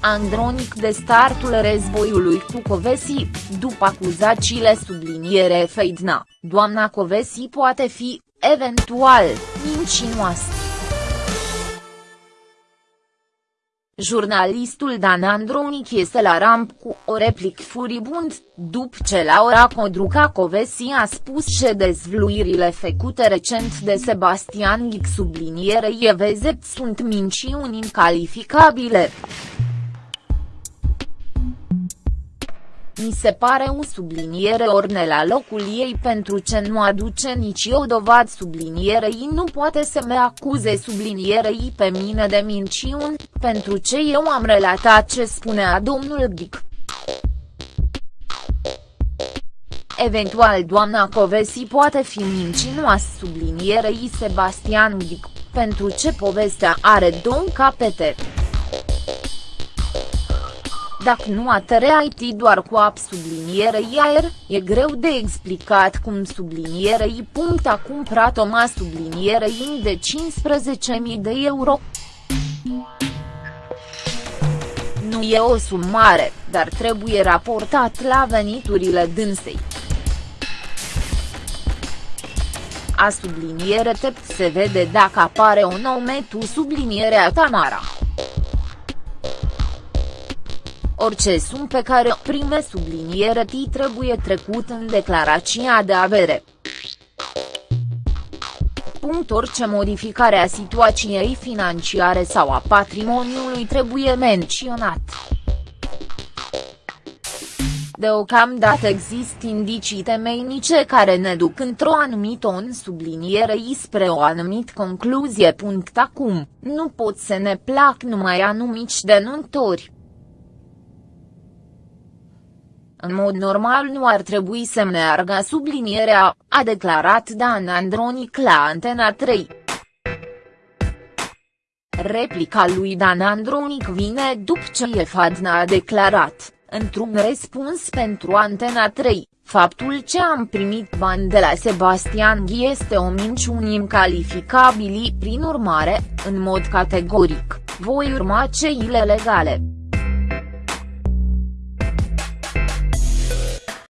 Andronic de startul războiului cu Covesi, după acuzațiile subliniere Feidna, doamna Covesi poate fi, eventual, mincinoasă. Jurnalistul Dan Andronic este la ramp cu o replic furibund, după ce Laura Codruca Covesi a spus că dezvluirile făcute recent de Sebastian Ghic sublinierei Evezet sunt minciuni incalificabile. Mi se pare un subliniere orne la locul ei pentru ce nu aduce nici o dovadă sublinierei nu poate să me acuze sublinierei pe mine de minciuni, pentru ce eu am relatat ce spunea domnul Dic. Eventual doamna Covesi poate fi mincinoasă sublinierei Sebastian Dic, pentru ce povestea are două capete. Dacă nu IT doar cu ap sublinierei aer, e greu de explicat cum sublinierei punct a cumpărat o ma sublinierei de 15.000 de euro. Nu e o sumă mare, dar trebuie raportat la veniturile dânsei. A subliniere tept se vede dacă apare un nume tu sublinierea Tamara. Orice sum pe care o prime subliniere T trebuie trecut în declarația de avere. Punct orice modificare a situației financiare sau a patrimoniului trebuie menționat. Deocamdată există indicii temeinice care ne duc într-o anumită în subliniere spre o anumit concluzie. Acum, nu pot să ne plac numai anumici denuntori. În mod normal nu ar trebui să meargă sublinierea, a declarat Dan Andronic la Antena 3. Replica lui Dan Andronic vine după ce Efadna a declarat, într-un răspuns pentru Antena 3, faptul ce am primit bani de la Sebastian Ghi este o minciună incalificabili prin urmare, în mod categoric, voi urma ceile legale.